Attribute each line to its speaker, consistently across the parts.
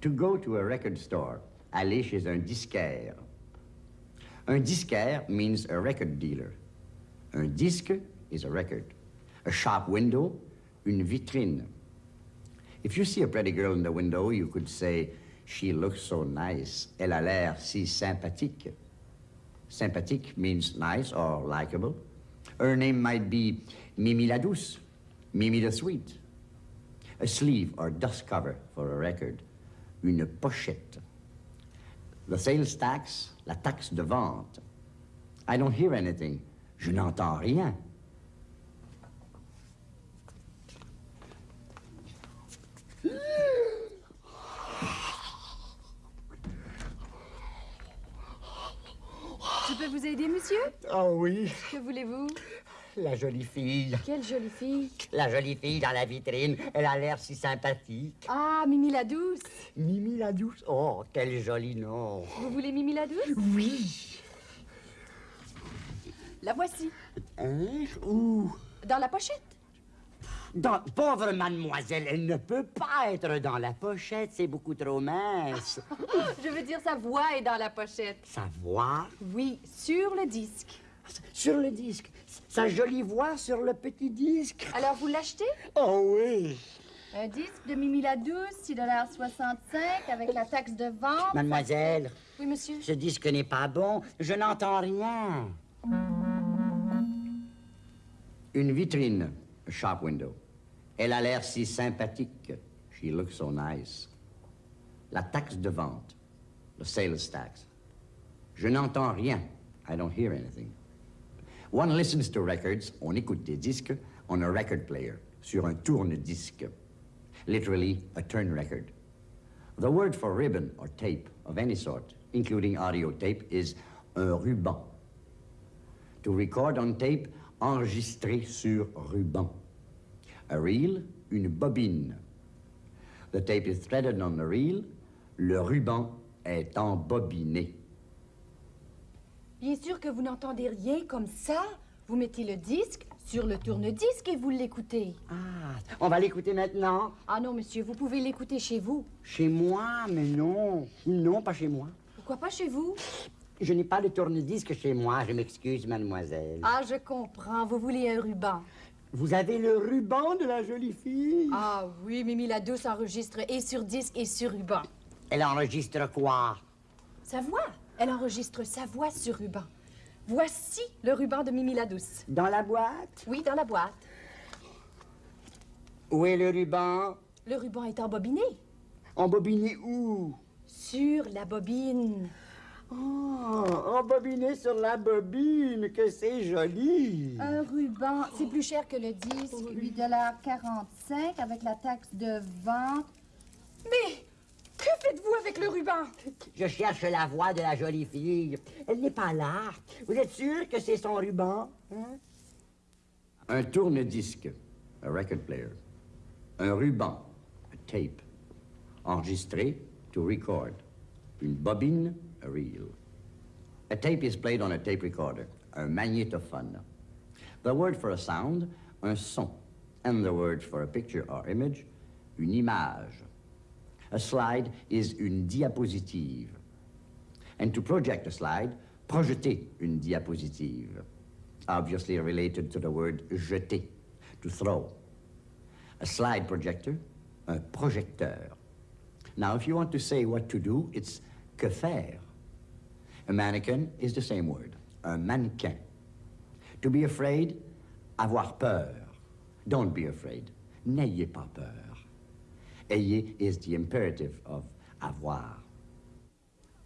Speaker 1: To go to a record store, aller chez un disquaire. Un disquaire means a record dealer. Un disque is a record. A shop window, une vitrine. If you see a pretty girl in the window, you could say, she looks so nice. Elle a l'air si sympathique. Sympathique means nice or likable. Her name might be Mimi la Douce, Mimi the Sweet. A sleeve or dust cover for a record. Une pochette. The sales tax, la taxe de vente. I don't hear anything. Je n'entends rien.
Speaker 2: Vous aider, monsieur
Speaker 3: Oh oui,
Speaker 2: Que voulez-vous?
Speaker 3: La jolie fille.
Speaker 2: Quelle jolie fille?
Speaker 3: La jolie fille dans la vitrine. Elle a l'air si sympathique.
Speaker 2: Ah, Mimi la douce
Speaker 3: Mimi la douce? Oh, quel joli nom.
Speaker 2: Vous voulez Mimi la douce?
Speaker 3: Oui.
Speaker 2: La voici,
Speaker 3: Hein? Où?
Speaker 2: dans la pochette.
Speaker 3: Dans... Pauvre mademoiselle, elle ne peut pas être dans la pochette, c'est beaucoup trop mince.
Speaker 2: Je veux dire, sa voix est dans la pochette.
Speaker 3: Sa voix?
Speaker 2: Oui, sur le disque.
Speaker 3: sur le disque. Sa jolie voix sur le petit disque.
Speaker 2: Alors, vous l'achetez?
Speaker 3: Oh oui.
Speaker 2: Un disque de Mimi la douce, 6,65 avec la taxe de vente.
Speaker 3: Mademoiselle,
Speaker 2: Oui, monsieur.
Speaker 3: ce disque n'est pas bon. Je n'entends rien.
Speaker 1: Une vitrine, a shop window. Elle a l'air si sympathique. She looks so nice. La taxe de vente, the sales tax. Je n'entends rien. I don't hear anything. One listens to records, on écoute des disques, on a record player, sur un tourne-disque. Literally, a turn record. The word for ribbon or tape of any sort, including audio tape, is un ruban. To record on tape, enregistrer sur ruban. A reel, une bobine. The tape is threaded on the reel. Le ruban est embobiné.
Speaker 2: Bien sûr que vous n'entendez rien comme ça. Vous mettez le disque sur le tourne-disque et vous l'écoutez.
Speaker 3: Ah, on va l'écouter maintenant.
Speaker 2: Ah non, monsieur, vous pouvez l'écouter chez vous.
Speaker 3: Chez moi, mais non. Non, pas chez moi.
Speaker 2: Pourquoi pas chez vous?
Speaker 3: Je n'ai pas de tourne-disque chez moi, je m'excuse, mademoiselle.
Speaker 2: Ah, je comprends. Vous voulez un ruban.
Speaker 3: Vous avez le ruban de la jolie fille?
Speaker 2: Ah oui, Mimi la douce enregistre et sur disque et sur ruban.
Speaker 3: Elle enregistre quoi?
Speaker 2: Sa voix. Elle enregistre sa voix sur ruban. Voici le ruban de Mimi la douce.
Speaker 3: Dans la boîte?
Speaker 2: Oui, dans la boîte.
Speaker 3: Où est le ruban?
Speaker 2: Le ruban est embobiné.
Speaker 3: Embobiné où?
Speaker 2: Sur la bobine.
Speaker 3: Oh, embobiné sur la bobine, que c'est joli
Speaker 2: Un ruban, c'est plus cher que le disque, 8,45 avec la taxe de vente. Mais que faites-vous avec le ruban?
Speaker 3: Je cherche la voix de la jolie fille. Elle n'est pas là. Vous êtes sûr que c'est son ruban hein?
Speaker 1: Un tourne-disque, a record player. Un ruban, a tape. Enregistré, to record. Une bobine, a reel. A tape is played on a tape recorder, un magnétophone. The word for a sound, un son. And the word for a picture or image, une image. A slide is une diapositive. And to project a slide, projeter une diapositive. Obviously related to the word jeter, to throw. A slide projector, un projecteur. Now, if you want to say what to do, it's que faire. A mannequin is the same word, un mannequin. To be afraid, avoir peur. Don't be afraid. N'ayez pas peur. Ayez is the imperative of avoir.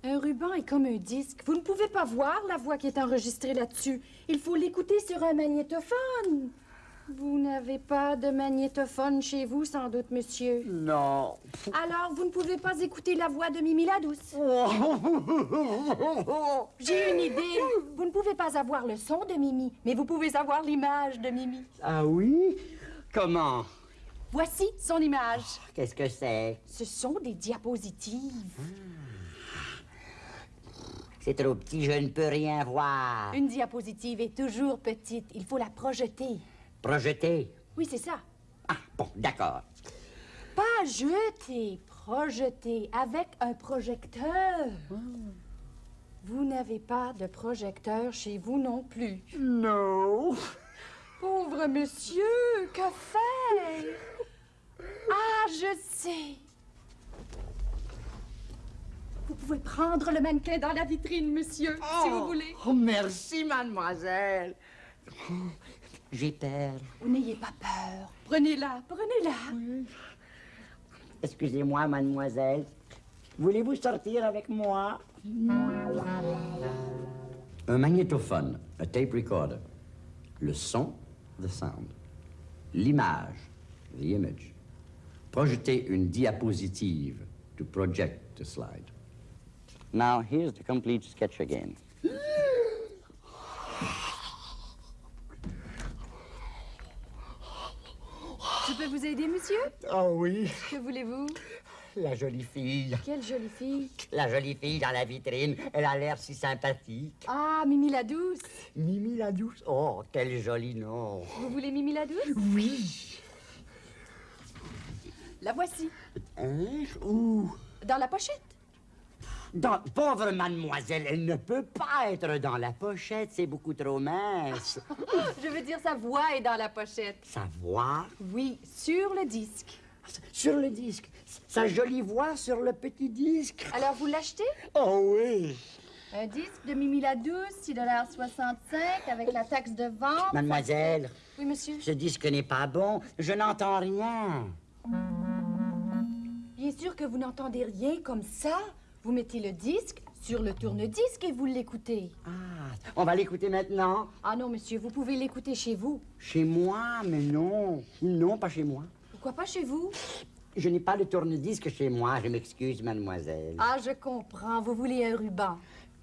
Speaker 2: Un ruban est comme un disque. Vous ne pouvez pas voir la voix qui est enregistrée là-dessus. Il faut l'écouter sur un magnétophone. Vous n'avez pas de magnétophone chez vous, sans doute, monsieur.
Speaker 3: Non.
Speaker 2: Alors, vous ne pouvez pas écouter la voix de Mimi la douce. J'ai une idée. Vous ne pouvez pas avoir le son de Mimi, mais vous pouvez avoir l'image de Mimi.
Speaker 3: ah oui? Comment?
Speaker 2: Voici son image.
Speaker 3: Qu'est-ce que c'est?
Speaker 2: Ce sont des diapositives.
Speaker 1: C'est trop petit, je ne peux rien voir.
Speaker 2: Une diapositive est toujours petite. Il faut la projeter.
Speaker 1: Projeter.
Speaker 2: Oui, c'est ça.
Speaker 1: Ah, bon, d'accord.
Speaker 2: Pas jeter, projeter avec un projecteur. Vous n'avez pas de projecteur chez vous non plus.
Speaker 1: Non.
Speaker 2: Pauvre monsieur, que faire? Ah, je sais. Vous pouvez prendre le mannequin dans la vitrine, monsieur, si vous voulez.
Speaker 1: Oh, merci, mademoiselle. J'ai peur.
Speaker 2: N'ayez pas peur. Prenez-la, prenez-la.
Speaker 1: Excusez-moi, mademoiselle. Voulez-vous sortir avec moi?
Speaker 4: Un magnétophone, a tape recorder. Le son, the sound. L'image, the image. Projeter une diapositive, to project a slide.
Speaker 1: Now, here's the complete sketch again.
Speaker 2: Je peux vous aider, monsieur?
Speaker 1: Oh oui,
Speaker 2: Que voulez-vous?
Speaker 1: la jolie fille.
Speaker 2: Quelle jolie fille?
Speaker 1: La jolie fille dans la vitrine. Elle a l'air si sympathique.
Speaker 2: Ah, Mimi la douce.
Speaker 1: Mimi la douce. Oh, quel joli nom.
Speaker 2: Vous voulez Mimi la douce?
Speaker 1: Oui.
Speaker 2: La voici.
Speaker 1: Hein? Où?
Speaker 2: Dans la pochette.
Speaker 1: Dans... Pauvre mademoiselle, elle ne peut pas être dans la pochette, c'est beaucoup trop mince.
Speaker 2: Je veux dire, sa voix est dans la pochette.
Speaker 1: Sa voix?
Speaker 2: Oui, sur le disque.
Speaker 1: sur le disque. Sa jolie voix sur le petit disque.
Speaker 2: Alors, vous l'achetez?
Speaker 1: Oh oui.
Speaker 2: Un disque de Mimi la douce, 6,65 avec la taxe de vente.
Speaker 1: Mademoiselle,
Speaker 2: Oui, monsieur.
Speaker 1: ce disque n'est pas bon. Je n'entends rien.
Speaker 2: Bien sûr que vous n'entendez rien comme ça. Vous mettez le disque sur le tourne-disque et vous l'écoutez.
Speaker 1: Ah, on va l'écouter maintenant.
Speaker 2: Ah non, monsieur, vous pouvez l'écouter chez vous.
Speaker 1: Chez moi, mais non. Non, pas chez moi.
Speaker 2: Pourquoi pas chez vous?
Speaker 1: Je n'ai pas de tourne-disque chez moi. Je m'excuse, mademoiselle.
Speaker 2: Ah, je comprends. Vous voulez un ruban.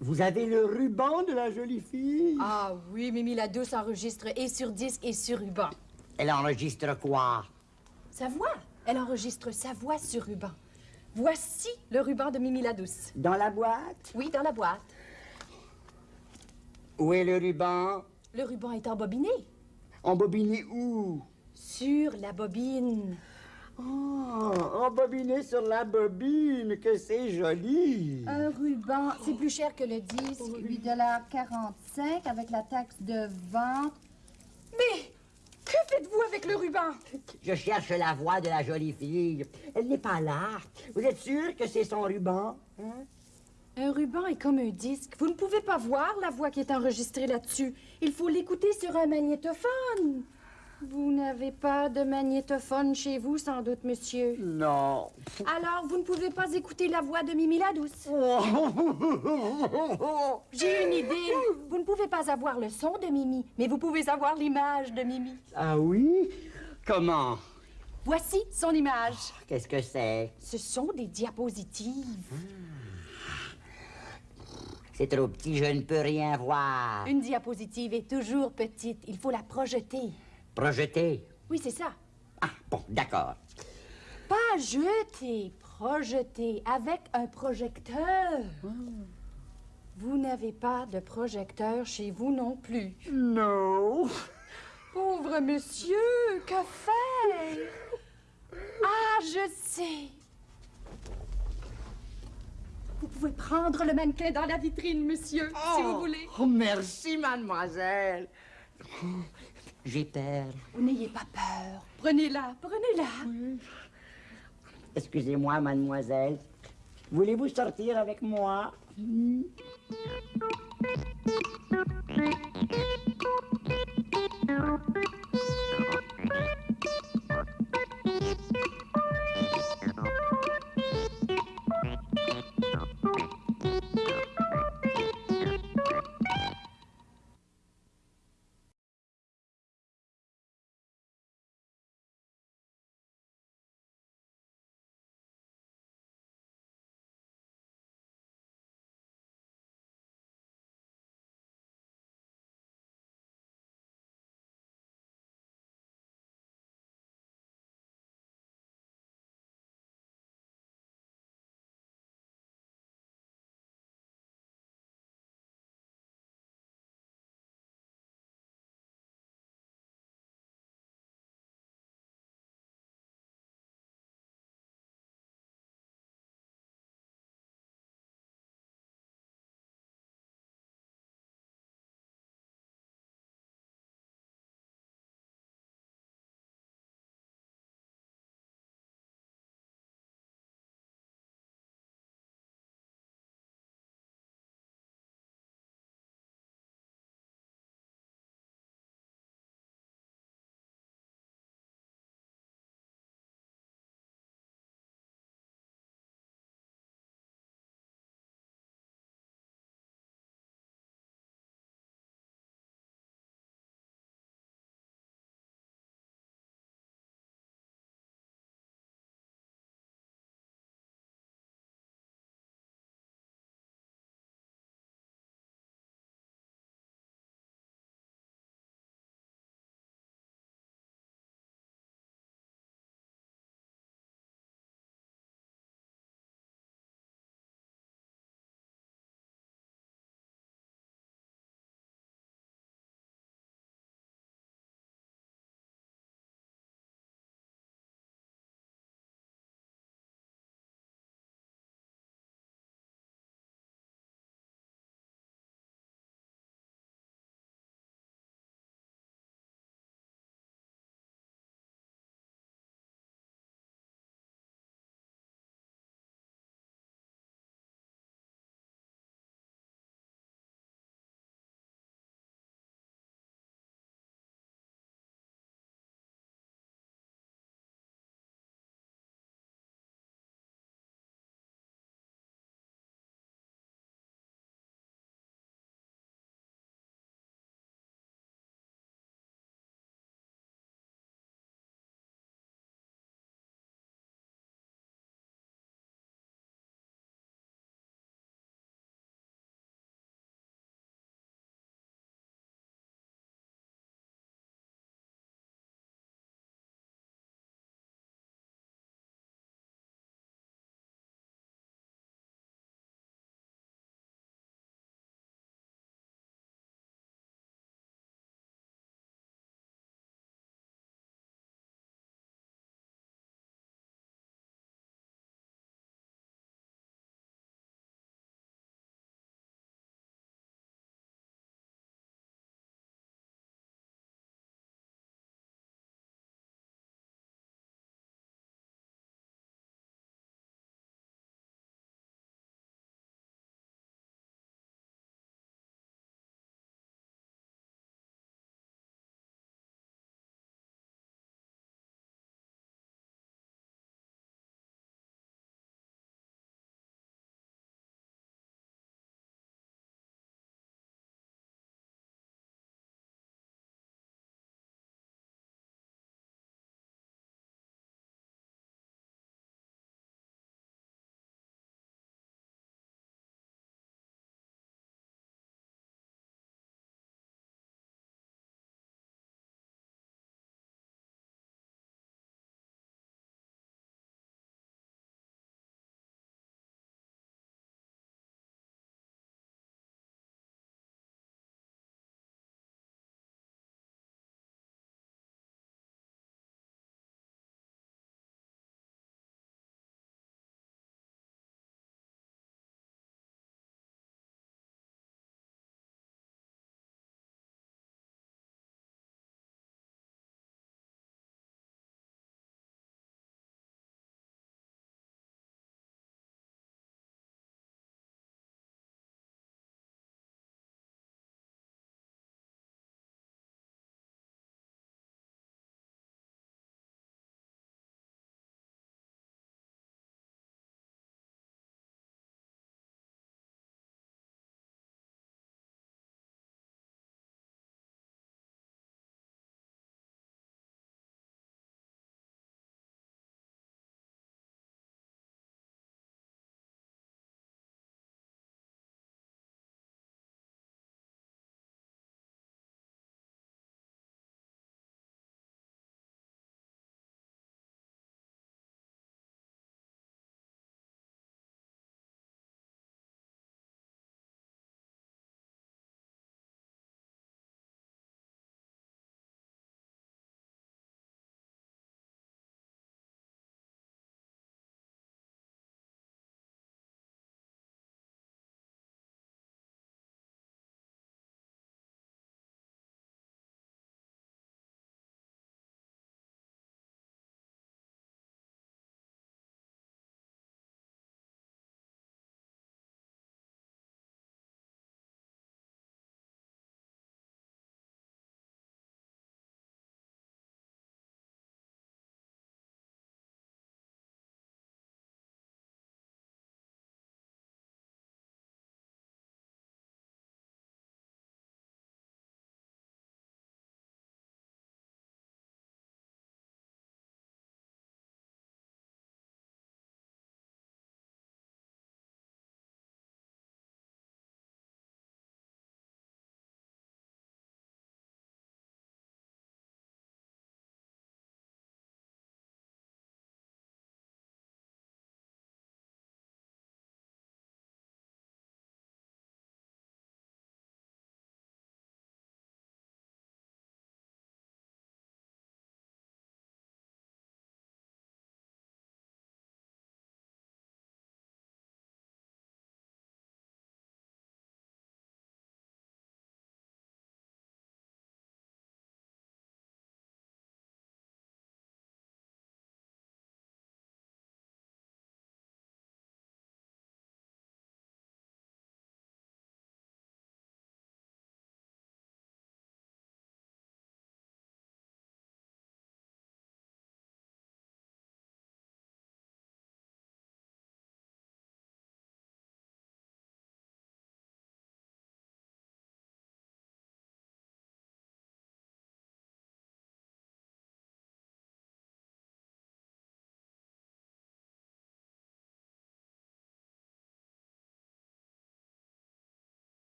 Speaker 1: Vous avez le ruban de la jolie fille?
Speaker 2: Ah oui, Mimi la douce enregistre et sur disque et sur ruban.
Speaker 1: Elle enregistre quoi?
Speaker 2: Sa voix. Elle enregistre sa voix sur ruban. Voici le ruban de Mimi la douce.
Speaker 1: Dans la boîte?
Speaker 2: Oui, dans la boîte.
Speaker 1: Où est le ruban?
Speaker 2: Le ruban est embobiné.
Speaker 1: Embobiné où?
Speaker 2: Sur la bobine.
Speaker 1: Oh, embobiné sur la bobine, que c'est joli.
Speaker 2: Un ruban, c'est plus cher que le disque, 8,45 avec la taxe de vente. Mais que faites-vous avec le ruban?
Speaker 1: Je cherche la voix de la jolie fille. Elle n'est pas là. Vous êtes sûr que c'est son ruban? Hein?
Speaker 2: Un ruban est comme un disque. Vous ne pouvez pas voir la voix qui est enregistrée là-dessus. Il faut l'écouter sur un magnétophone. Vous n'avez pas de magnétophone chez vous, sans doute, monsieur.
Speaker 1: Non.
Speaker 2: Alors, vous ne pouvez pas écouter la voix de Mimi la douce. J'ai une idée. Vous ne pouvez pas avoir le son de Mimi, mais vous pouvez avoir l'image de Mimi.
Speaker 1: ah oui? Comment?
Speaker 2: Voici son image.
Speaker 1: Qu'est-ce que c'est?
Speaker 2: Ce sont des diapositives.
Speaker 1: C'est trop petit, je ne peux rien voir.
Speaker 2: Une diapositive est toujours petite. Il faut la projeter.
Speaker 1: Projeter
Speaker 2: Oui, c'est ça.
Speaker 1: Ah, bon, d'accord.
Speaker 2: Pas jeter, projeter avec un projecteur. Vous n'avez pas de projecteur chez vous non plus.
Speaker 1: Non.
Speaker 2: Pauvre monsieur, que faire? Ah, je sais. Vous pouvez prendre le mannequin dans la vitrine, monsieur, si vous voulez.
Speaker 1: Oh, merci, mademoiselle. J'ai peur.
Speaker 2: Oh, N'ayez pas peur. Prenez-la, prenez-la.
Speaker 1: Excusez-moi, mademoiselle. Voulez-vous sortir avec moi?
Speaker 5: You.